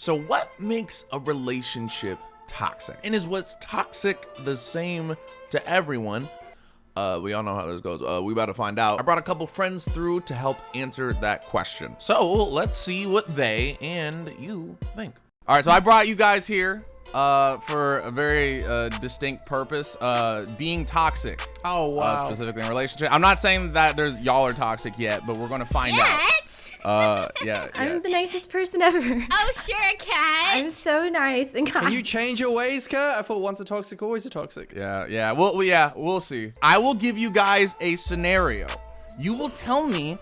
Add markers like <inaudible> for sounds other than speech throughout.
So what makes a relationship toxic? And is what's toxic the same to everyone? Uh, we all know how this goes. Uh, we about to find out. I brought a couple friends through to help answer that question. So let's see what they and you think. All right, so I brought you guys here uh, for a very uh, distinct purpose. Uh, being toxic. Oh Uh, wow. specifically in relationship. I'm not saying that there's y'all are toxic yet, but we're gonna find out. Yet? Uh, yeah, <laughs> yeah. I'm the nicest person ever. Oh, sure, cat. I'm so nice and kind. Can you change your ways, Kurt? I thought once a toxic, always a toxic. Yeah, yeah. Well, well, yeah, we'll see. I will give you guys a scenario. You will tell me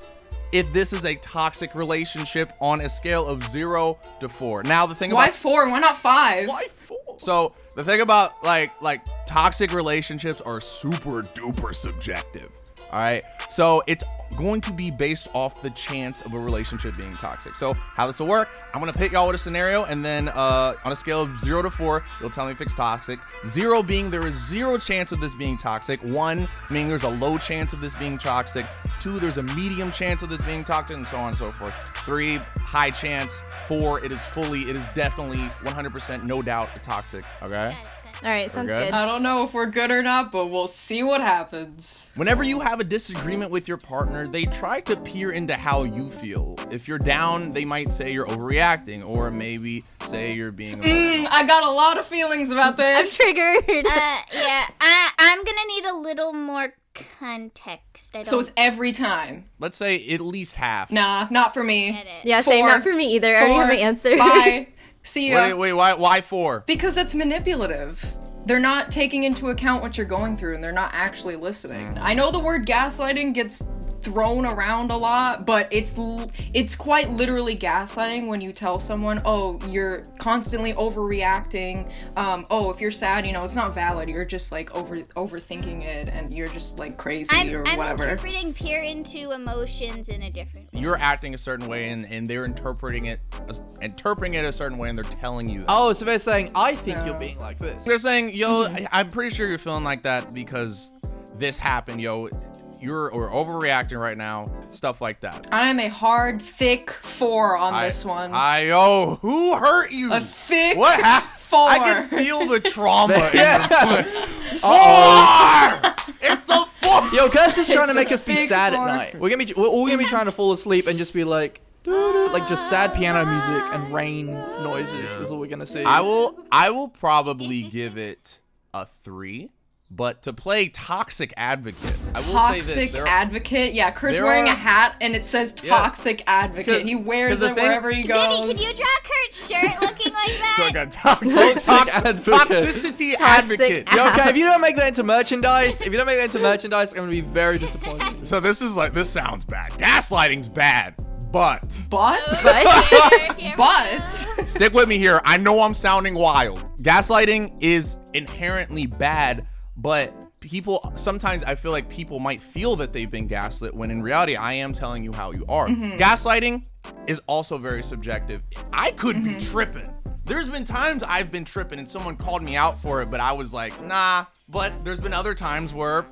if this is a toxic relationship on a scale of zero to four. Now, the thing about Why four? Why not five? Why four? so the thing about like like toxic relationships are super duper subjective. All right, so it's going to be based off the chance of a relationship being toxic. So how this will work? I'm gonna pit y'all with a scenario, and then uh, on a scale of zero to four, you'll tell me if it's toxic. Zero being there is zero chance of this being toxic. One meaning there's a low chance of this being toxic. Two, there's a medium chance of this being toxic, and so on and so forth. Three, high chance. Four, it is fully, it is definitely 100%, no doubt, toxic. Okay. All right, sounds good? good. I don't know if we're good or not, but we'll see what happens. Whenever you have a disagreement with your partner, they try to peer into how you feel. If you're down, they might say you're overreacting, or maybe say you're being. Mm, I got a lot of feelings about <laughs> this. I'm triggered. Uh, yeah, I, I'm gonna need a little more context. I don't So it's every time. Let's say at least half. Nah, not for me. get it. yeah, same. Four. Not for me either. I already have my answer. Bye. <laughs> See ya. Wait, wait, why, why four? Because that's manipulative. They're not taking into account what you're going through and they're not actually listening. Mm-hmm. I know the word gaslighting gets thrown around a lot, but it's l- it's quite literally gaslighting when you tell someone, "Oh, you're constantly overreacting. Um, oh, if you're sad, you know, it's not valid. You're just like over overthinking it and you're just like crazy I'm, or I'm whatever." interpreting peer into emotions in a different way. You're acting a certain way, and, and they're interpreting it, as- interpreting it a certain way, and they're telling you. That. Oh, so they're saying I think No. you're being like this. They're saying, yo, I- I'm pretty sure you're feeling like that because this happened, yo. You're or overreacting right now, stuff like that. I am a hard, thick four on I- this one. I yo, who hurt you? a thick what happened? four. I can feel the <laughs> trauma. in Yeah. Four! It's a four. Yo, Kurt's just trying It's to make us be sad four. at night. We're gonna be we're all gonna be trying to fall asleep and just be like, like just sad piano music and rain noises is all we're gonna see. I will. I will probably give it a three. But to play toxic advocate, I will say toxic this: there, advocate. Yeah, Kurt's wearing are- a hat and it says Yeah. toxic advocate. 'Cause- He 'cause wears it thing- wherever he goes. Vinny, can you draw Kurt's shirt looking like <laughs> that? like a toxic, Toxic toxic advocate. toxicity advocate. Yo, okay, if you don't make that into merchandise, if you don't make that into merchandise, I'm gonna be very disappointed. <laughs> So this is like this sounds bad. Gaslighting's bad, but but oh, Here, here. <laughs> but stick with me here. I know I'm sounding wild. Gaslighting is inherently bad, but people sometimes I feel like people might feel that they've been gaslit when in reality I am telling you how you are. Mm-hmm. Gaslighting is also very subjective. I could be mm-hmm. tripping. There's been times I've been tripping and someone called me out for it, but I was like, nah. But there's been other times where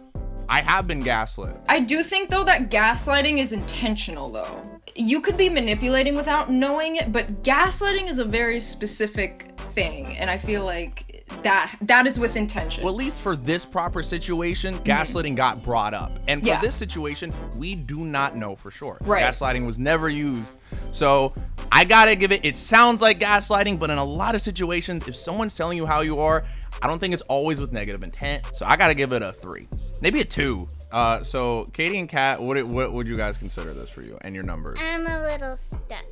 I have been gaslit. I do think though that gaslighting is intentional though. You could be manipulating without knowing it, but gaslighting is a very specific thing, and I feel like that that is with intention. Well, at least for this proper situation, gaslighting got brought up. And for Yeah. this situation, we do not know for sure. Right. Gaslighting was never used. So I gotta give it, it sounds like gaslighting, but in a lot of situations, if someone's telling you how you are, I don't think it's always with negative intent. So I gotta give it a three, maybe a two. Uh, so Katie and Kat, what, what would you guys consider this for you and your numbers? I'm a little stuck.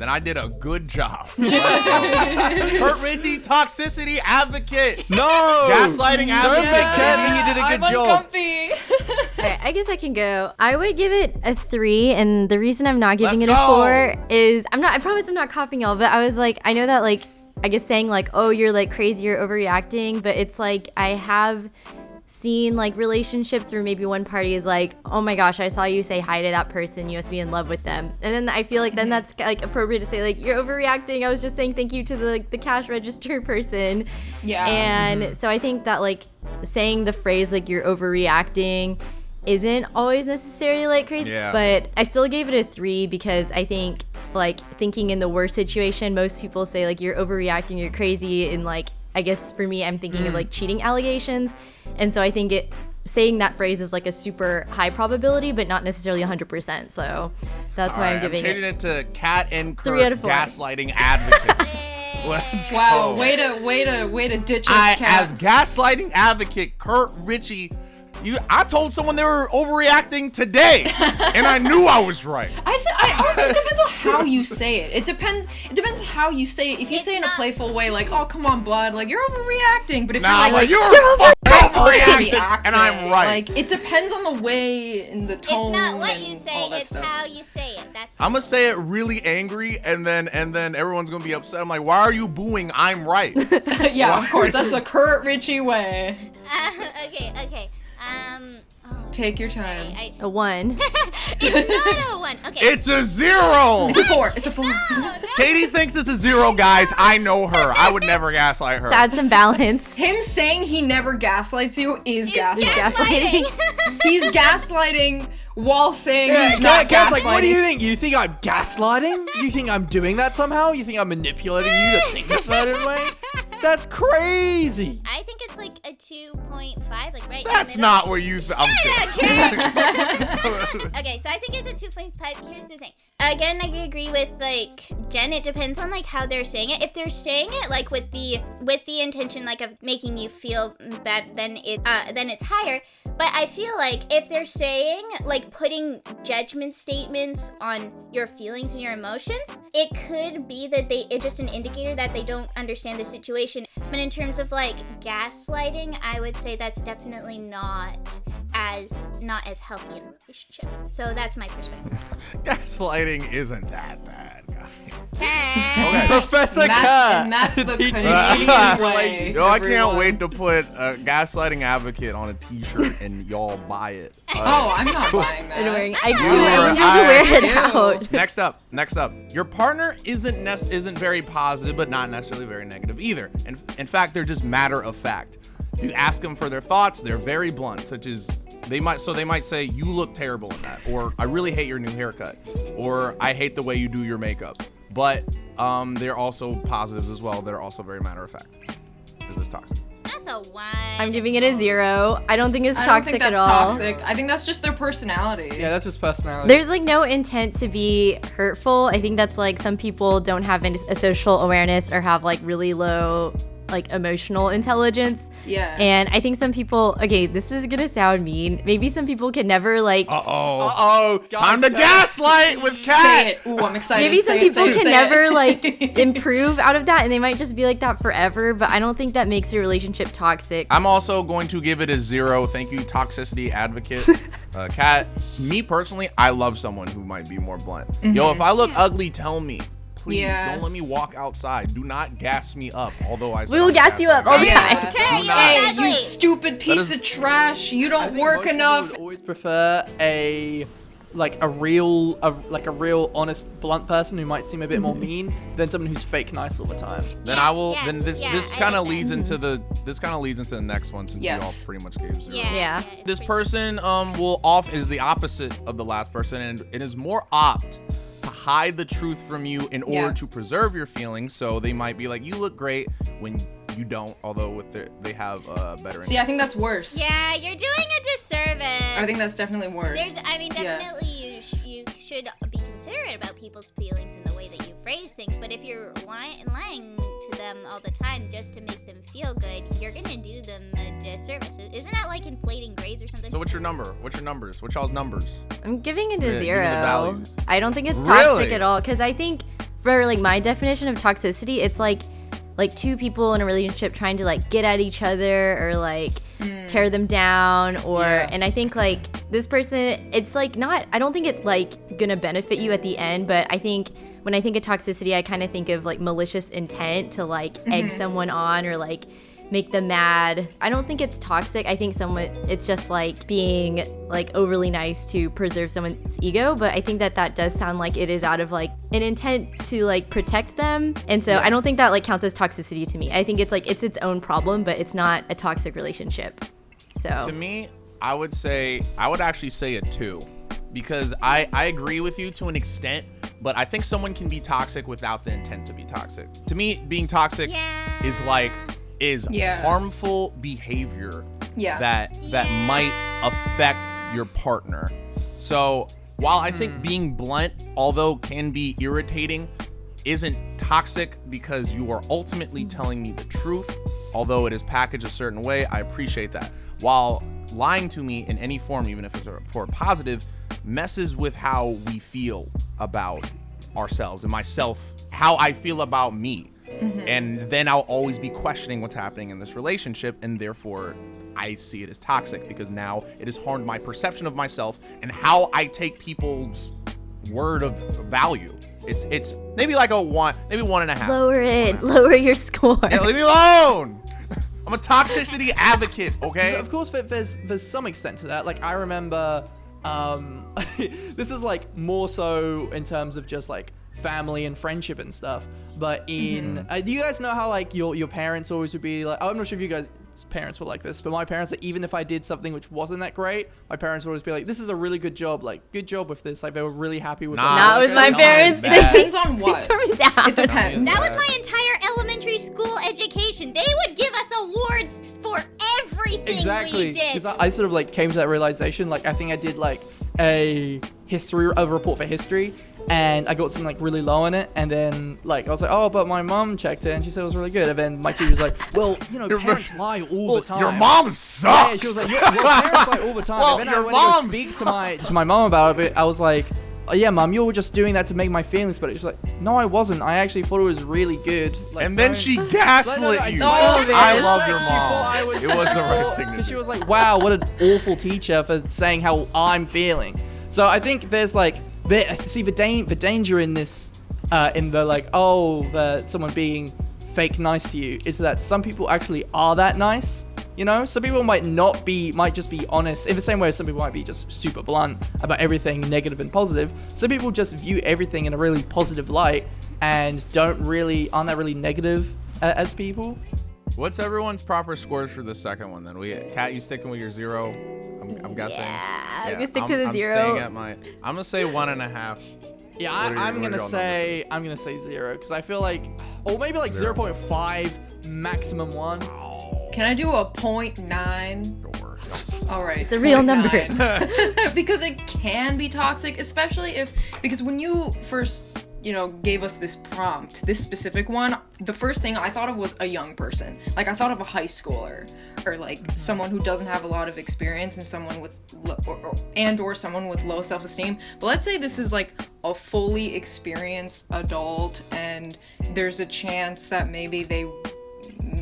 Then I did a good job. <laughs> Kurt Ritchie, toxicity advocate. No! Gaslighting Don't make advocate. Kurt think you did a I'm good job. uncomfy. Alright, I guess I can go. I would give it a three, and the reason I'm not giving Let's it a go. four is I'm not. I promise I'm not copying y'all, but I was like, I know that like, I guess saying like, oh, you're like crazy, you're overreacting, but it's like I have seen like relationships where maybe one party is like, oh my gosh, I saw you say hi to that person, you must be in love with them, and then I feel like then mm-hmm. that's like appropriate to say like you're overreacting. I was just saying thank you to the like, the cash register <laughs> person. yeah. And mm-hmm. so I think that like saying the phrase like you're overreacting isn't always necessarily like crazy, Yeah. but I still gave it a three because I think like thinking in the worst situation. Most people say like you're overreacting, you're crazy, and like I guess for me, I'm thinking of mm. like cheating allegations, and so I think it saying that phrase is like a super high probability, but not necessarily 100%. So that's why All I'm right, giving changing it. it to cat and Kurt Three out of four. gaslighting advocate. <laughs> Let's Wow, go. way to way to way to ditch us, I, cat. as gaslighting advocate Kurt Ritchie, you, I told someone they were overreacting today, <laughs> and I knew I was right. I said I also it depends on how you <laughs> say it. It depends it depends how you say it. If you It's say it in a playful way, like, oh come on, bud," like you're overreacting. But if Nah, you're like, like, you're, you're fucking overreacting, overreacting, and I'm right. Like it depends on the way and the tone. It's not what you say, it's stuff. how you say it. That's I'm gonna say it really angry, and then and then everyone's gonna be upset. I'm like, why are you booing? I'm right. <laughs> yeah, of course. That's the Kurt Ritchie way. okay, okay. Um, oh, Take your time. I, A one. it's <laughs> not a one. Okay. it's a zero. It's a four. It's a four. no, no. <laughs> Katie thinks it's a zero, guys. I know her. I would never gaslight her. to add some balance. Him saying he never gaslights you is It's gaslighting. gaslighting. He's gaslighting while saying Yeah, he's not Cat- gaslighting. Like, what do you think? You think I'm gaslighting? You think I'm doing that somehow? You think I'm manipulating you to think a certain way? <laughs> That's crazy. I think it's like a 2.5, like right That's not what you. Th- I'm kidding. <laughs> <laughs> okay, so I think it's a 2.5. Here's the thing. Again, I agree with like Jen. It depends on like how they're saying it. If they're saying it like with the with the intention like of making you feel bad, then it uh, then it's higher. But I feel like if they're saying like putting judgment statements on your feelings and your emotions, it could be that they it's just an indicator that they don't understand the situation. But in terms of like gaslighting, I would say that's definitely not as not as healthy in a relationship. So that's my perspective. <laughs> Gaslighting isn't that bad, guys. Okay. Professor That's, Cat. and that's the teaching Canadian <laughs> way. Yo, I can't wait to put a gaslighting advocate on a T-shirt and y'all buy it. <laughs> Oh, I'm not buying that. And wearing, I do. You I were- need to wear it I- out. next up, next up. Your partner isn't nec- isn't very positive, but not necessarily very negative either. And in fact, they're just matter of fact. You ask them for their thoughts, they're very blunt, such as they might so they might say you look terrible in that, or I really hate your new haircut, or I hate the way you do your makeup. But um, they're also positives as well. They're also very matter of fact. Is this toxic? That's a one. I'm giving it a zero. I don't think it's I don't toxic think that's at all. toxic. I think that's just their personality. Yeah, that's his personality. There's like no intent to be hurtful. I think that's like some people don't have a social awareness or have like really low like emotional intelligence. Yeah. And I think some people, okay, this is gonna sound mean. Maybe some people can never like Uh oh. Uh-oh. Time to gaslight with Say Cat. it. Ooh, I'm excited. maybe some Say it, people it, can say never it. like <laughs> improve out of that and they might just be like that forever but i don't think that makes your relationship toxic I'm also going to give it a zero. Thank you, toxicity advocate. <laughs> uh, Kat, me personally, I love someone who might be more blunt. Yo, if I look ugly, tell me. Please Yeah. don't let me walk outside. Do not gas me up. Although I We will I'm gas you up all the time. Yeah. Okay, Do you're. Hey, you stupid piece is- of trash! You don't think work most enough. Would always prefer a like a real, a, like a real honest, blunt person who might seem a bit more mean than someone who's fake nice all the time. Then Yeah, I will. yeah, then this yeah, this kind of leads into the this kind of leads into the next one since we all pretty much gave zero. Yeah. Yeah. This person um will off is the opposite of the last person and it is more opt to hide the truth from you in order Yeah. to preserve your feelings. So they might be like, "You look great," when you don't. Although with their, they have uh, better. See, I think that's worse. Yeah, you're doing a disservice. I think that's definitely worse. There's, I mean, Yeah. definitely you sh- you should be considerate about people's feelings in the way that you phrase things. But if you're lying lying to them all the time just to make them feel good, you're gonna do them a disservice. Isn't that like inflating grades or something? so what's your number? What's your numbers? What's y'all's numbers? i'm giving it a give me the zero i don't think it's toxic Really? at all because i think for like my definition of toxicity it's like like two people in a relationship trying to like get at each other or like Mm. tear them down or Yeah. and i think like this person it's like not i don't think it's like gonna benefit you at the end but i think when i think of toxicity i kind of think of like malicious intent to like egg mm-hmm. someone on or like make them mad i don't think it's toxic i think someone it's just like being like overly nice to preserve someone's ego but i think that that does sound like it is out of like an intent to like protect them and so i don't think that like counts as toxicity to me i think it's like it's its own problem but it's not a toxic relationship so To me, I would say I would actually say a two. because I I agree with you to an extent, but I think someone can be toxic without the intent to be toxic. To me, being toxic Yeah. is like is Yeah. harmful behavior Yeah. that that Yeah. might affect your partner. So while I think hmm. being blunt, although can be irritating, isn't toxic because you are ultimately telling me the truth. Although it is packaged a certain way, I appreciate that. While lying to me in any form, even if it's a- for a positive, messes with how we feel about ourselves and myself, how I feel about me. And then I'll always be questioning what's happening in this relationship, and therefore I see it as toxic because now it has harmed my perception of myself and how I take people's word of value. It's it's maybe like a one, maybe one and a half. Lower it. Lower your score. Yeah, leave me alone. <laughs> I'm a toxicity advocate, okay? Of course, there- there's there's some extent to that. Like I remember, um, <laughs> this is like more so in terms of just like family and friendship and stuff. But in, uh, do you guys know how like your your parents always would be like? I'm not sure if you guys parents were like this, but my parents, like, even if I did something which wasn't that great, my parents would always be like, "This is a really good job. Like, good job with this." Like they were really happy with. Nah, what Not I my parents. bad. They Depends on what. tore me down. It depends. That was my entire elementary school education. They would give us awards for everything exactly we did. because I, I sort of like came to that realization like i think i did like a history a report for history and i got something like really low in it and then like i was like oh but my mom checked it and she said it was really good and then my teacher was like <laughs> well you know Your- parents lie all Well, the time Your mom sucks. yeah, she was like, your, your parents lie all the time. Well, and then your I went to go mom speak to my to my mom about it. I was like, oh, yeah, mom, you were just doing that to make my feelings better. She's like, no, I wasn't. I actually thought it was really good. Like, and then don't- she Like, gaslit no, no, I- you. I oh, I love love your She thought I mom. was- It was the right thing to because she was like, "Wow, what an awful teacher for saying how I'm feeling." So I think there's like, there, see the da- the danger in this, uh, in the like, oh, the someone being fake nice to you is that some people actually are that nice. You know, some people might not be, might just be honest. In the same way, some people might be just super blunt about everything negative and positive. Some people just view everything in a really positive light and don't really, aren't that really negative uh, as people. What's everyone's proper scores for the second one then? We Kat, you sticking with your zero? I'm, I'm guessing. Yeah, I'm gonna stick to the I'm zero. staying at my. I'm gonna say one and a half. Yeah, I, your, I'm gonna y'all say I'm gonna say zero because I feel like, or maybe like Zero. 0.5 maximum one. Can I do a point nine? Sure. All right. It's a real number. <laughs> because it can be toxic, especially if because when you first you know gave us this prompt, this specific one, the first thing I thought of was a young person. Like I thought of a high schooler or like mm-hmm. someone who doesn't have a lot of experience and someone with lo- or, or, and or someone with low self-esteem. But let's say this is like a fully experienced adult and there's a chance that maybe they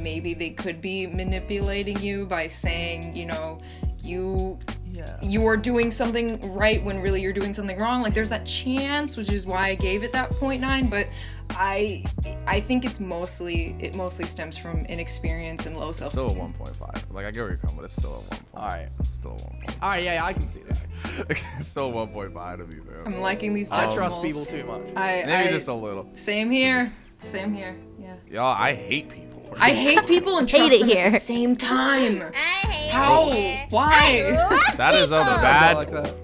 maybe they could be manipulating you by saying, you know, you Yeah. you are doing something right when really you're doing something wrong. Like there's that chance, which is why I gave it that 0.9, but I I think it's mostly it mostly stems from inexperience and low Still a self-esteem. 1.5. Like I get where you're coming, but it's still a 1. All right. It's still a 1. All right. Yeah, yeah, I can see that. <laughs> it's still 1.5 to me, man. I'm liking these I trust people too much. I, Maybe I- just a little. same here. Same here. Yeah. Y'all, I hate people. I hate people and <laughs> Hate trust it them at the same time. I hate How? it here. Why? I love That is a people. bad. like that.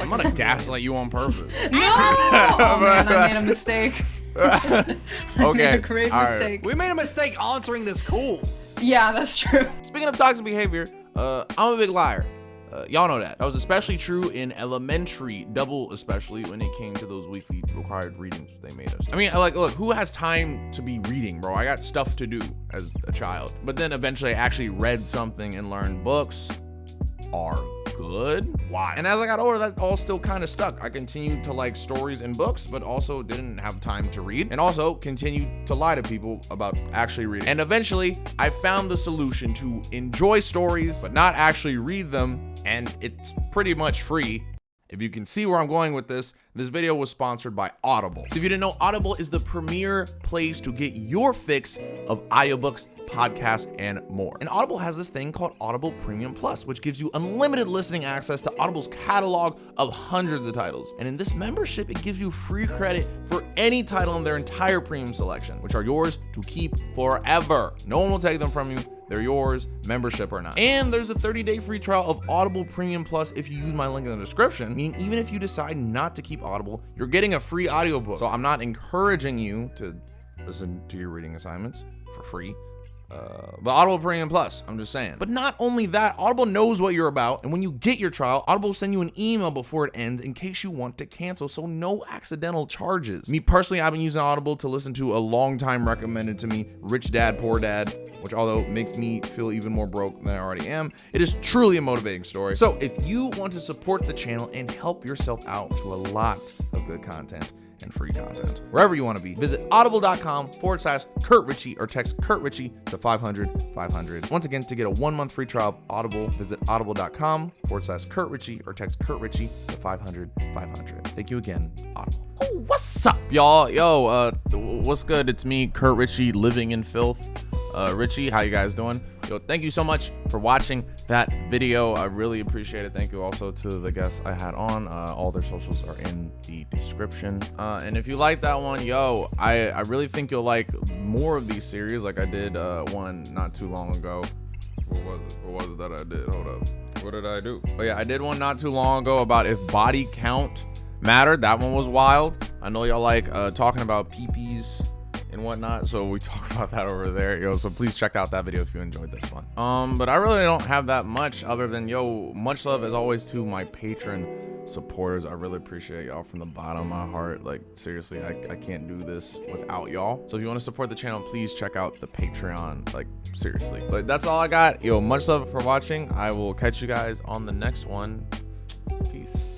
I'm gonna gaslight you on purpose. <laughs> No! oh man, I made a <laughs> mistake. I made okay. a great all right. mistake. We made a mistake answering this call. Yeah, that's true. Speaking of toxic behavior, uh, I'm a big liar. Uh, y'all know that. That was especially true in elementary, double especially when it came to those weekly required readings they made us. I mean, like, look, who has time to be reading, bro? I got stuff to do as a child. But then eventually I actually read something and learned books are good. Why? And as I got older, that all still kind of stuck. I continued to like stories and books, but also didn't have time to read, and also continued to lie to people about actually reading. And eventually, I found the solution to enjoy stories, but not actually read them, and it's pretty much free. If you can see where I'm going with this, this video was sponsored by Audible. So if you didn't know, Audible is the premier place to get your fix of audiobooks podcasts, and more. And Audible has this thing called Audible Premium Plus, which gives you unlimited listening access to Audible's catalog of hundreds of titles. And in this membership, it gives you free credit for any title in their entire premium selection, which are yours to keep forever. No one will take them from you. They're yours, membership or not. And there's a 30-day free trial of Audible Premium Plus if you use my link in the description. Meaning even if you decide not to keep Audible, you're getting a free audiobook. So I'm not encouraging you to listen to your reading assignments for free. Uh, but Audible Premium Plus, I'm just saying. But not only that, Audible knows what you're about, and when you get your trial, Audible will send you an email before it ends in case you want to cancel, so no accidental charges. Me personally, I've been using Audible to listen to a long time recommended to me, Rich Dad Poor Dad, which although makes me feel even more broke than I already am, it is truly a motivating story. So if you want to support the channel and help yourself out to a lot of good content, and free content. Wherever you want to be, visit audible.com forward slash Kurt Ritchie or text Kurt Ritchie to 500 500. Once again, to get a one month free trial of Audible, visit audible.com forward slash Kurt Ritchie or text Kurt Ritchie to 500 500. Thank you again, Audible. Oh, what's up, y'all? Yo, uh, what's good? It's me, Kurt Ritchie, living in filth. Uh, Richie, how you guys doing? Yo, thank you so much for watching that video. I really appreciate it. Thank you also to the guests I had on. Uh, all their socials are in the description. Uh, and if you like that one, yo, I, I really think you'll like more of these series like I did uh, one not too long ago. What was it? What was it that I did? Hold up. What did I do? Oh yeah, I did one not too long ago about if body count mattered. That one was wild. I know y'all like uh, talking about peepees and whatnot. So we <laughs> talk about that over there, yo. So please check out that video if you enjoyed this one. Um, but I really don't have that much other than yo, much love as always to my patron supporters. I really appreciate y'all from the bottom of my heart. Like seriously, I, I can't do this without y'all. So if you want to support the channel, please check out the Patreon. Like seriously. But that's all I got. Yo, much love for watching. I will catch you guys on the next one. Peace.